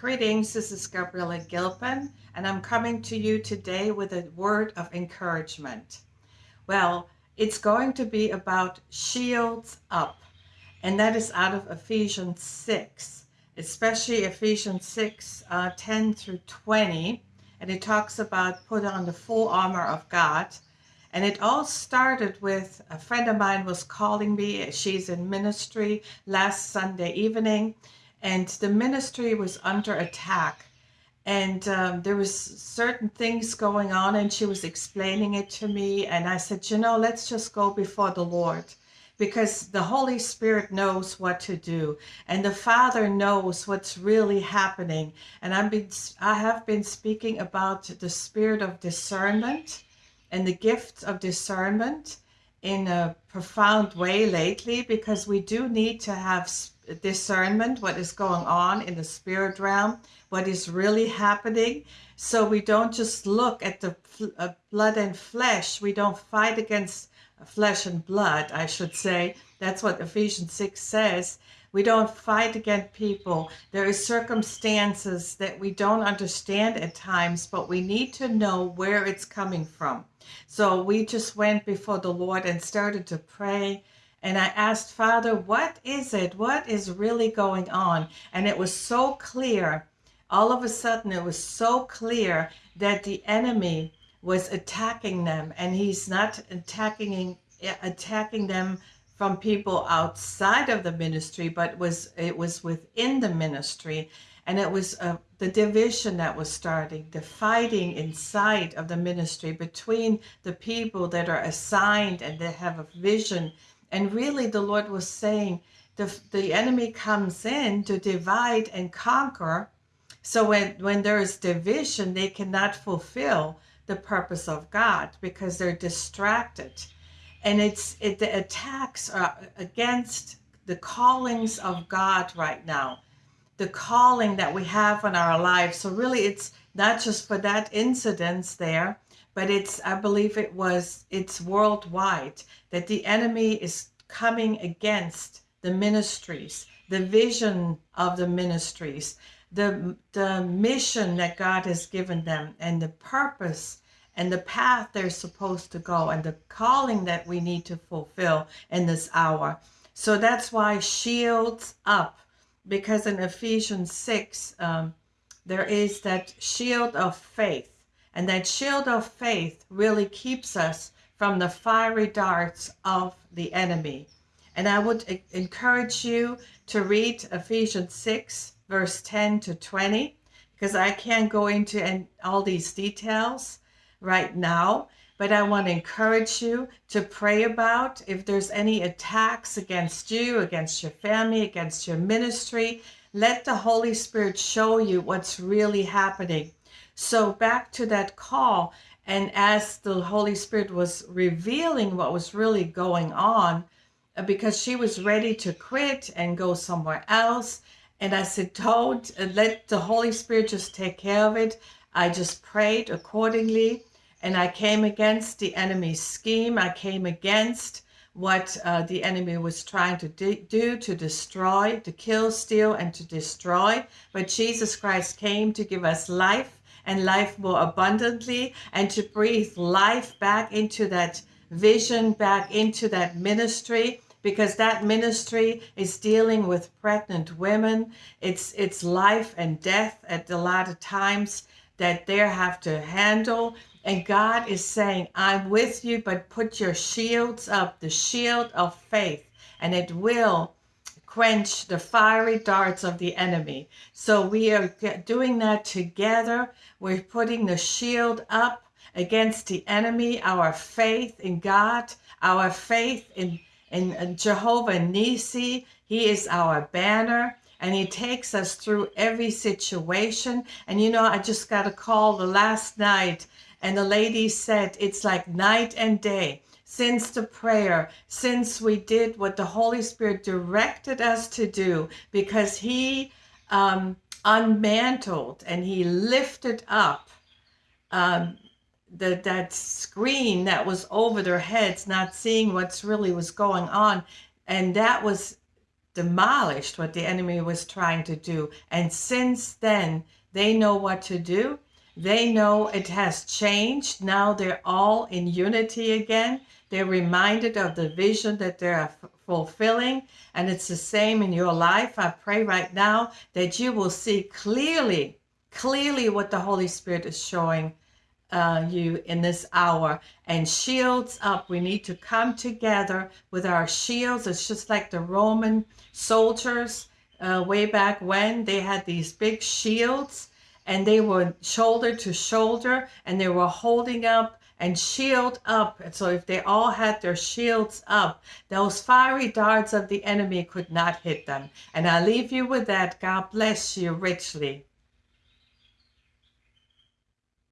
Greetings, this is Gabriella Gilpin, and I'm coming to you today with a word of encouragement. Well, it's going to be about shields up, and that is out of Ephesians 6, especially Ephesians 6 uh, 10 through 20. And it talks about put on the full armor of God. And it all started with a friend of mine was calling me. She's in ministry last Sunday evening and the ministry was under attack. And um, there was certain things going on and she was explaining it to me and i said you know let's just go before the lord because the holy spirit knows what to do and the father knows what's really happening. And i've been i have been speaking about the spirit of discernment and the gift of discernment in a profound way lately because we do need to have discernment, what is going on in the spirit realm, what is really happening. So we don't just look at the uh, blood and flesh. We don't fight against flesh and blood, I should say. That's what Ephesians 6 says. We don't fight against people. There is circumstances that we don't understand at times, but we need to know where it's coming from. So we just went before the Lord and started to pray and I asked, Father, what is it? What is really going on? And it was so clear. All of a sudden, it was so clear that the enemy was attacking them, and he's not attacking attacking them from people outside of the ministry, but was it was within the ministry, and it was uh, the division that was starting, the fighting inside of the ministry between the people that are assigned and they have a vision and really, the Lord was saying the, the enemy comes in to divide and conquer. So when, when there is division, they cannot fulfill the purpose of God because they're distracted. And it's it, the attacks are against the callings of God right now, the calling that we have on our lives. So really, it's not just for that incidence there, but it's i believe it was it's worldwide that the enemy is coming against the ministries the vision of the ministries the the mission that god has given them and the purpose and the path they're supposed to go and the calling that we need to fulfill in this hour so that's why shields up because in ephesians 6 um, there is that shield of faith and that shield of faith really keeps us from the fiery darts of the enemy. And I would encourage you to read Ephesians 6, verse 10 to 20, because I can't go into all these details right now. But I want to encourage you to pray about if there's any attacks against you, against your family, against your ministry. Let the Holy Spirit show you what's really happening so back to that call, and as the Holy Spirit was revealing what was really going on, uh, because she was ready to quit and go somewhere else. And I said, Don't uh, let the Holy Spirit just take care of it. I just prayed accordingly and I came against the enemy's scheme. I came against what uh, the enemy was trying to do to destroy, to kill, steal, and to destroy. But Jesus Christ came to give us life and life more abundantly and to breathe life back into that vision, back into that ministry because that ministry is dealing with pregnant women. It's it's life and death at a lot of times that they have to handle. And God is saying, I'm with you, but put your shields up, the shield of faith, and it will quench the fiery darts of the enemy. So we are doing that together. We're putting the shield up against the enemy, our faith in God, our faith in, in Jehovah Nisi. He is our banner and he takes us through every situation. And you know, I just got a call the last night and the lady said it's like night and day since the prayer, since we did what the Holy Spirit directed us to do, because He um, unmantled and He lifted up um, the, that screen that was over their heads, not seeing what's really was going on. And that was demolished what the enemy was trying to do. And since then, they know what to do. They know it has changed. Now they're all in unity again. They're reminded of the vision that they're fulfilling. And it's the same in your life. I pray right now that you will see clearly, clearly what the Holy Spirit is showing uh, you in this hour and shields up. We need to come together with our shields. It's just like the Roman soldiers uh, way back when they had these big shields and they were shoulder to shoulder and they were holding up and shield up. And so if they all had their shields up, those fiery darts of the enemy could not hit them. And I leave you with that. God bless you richly.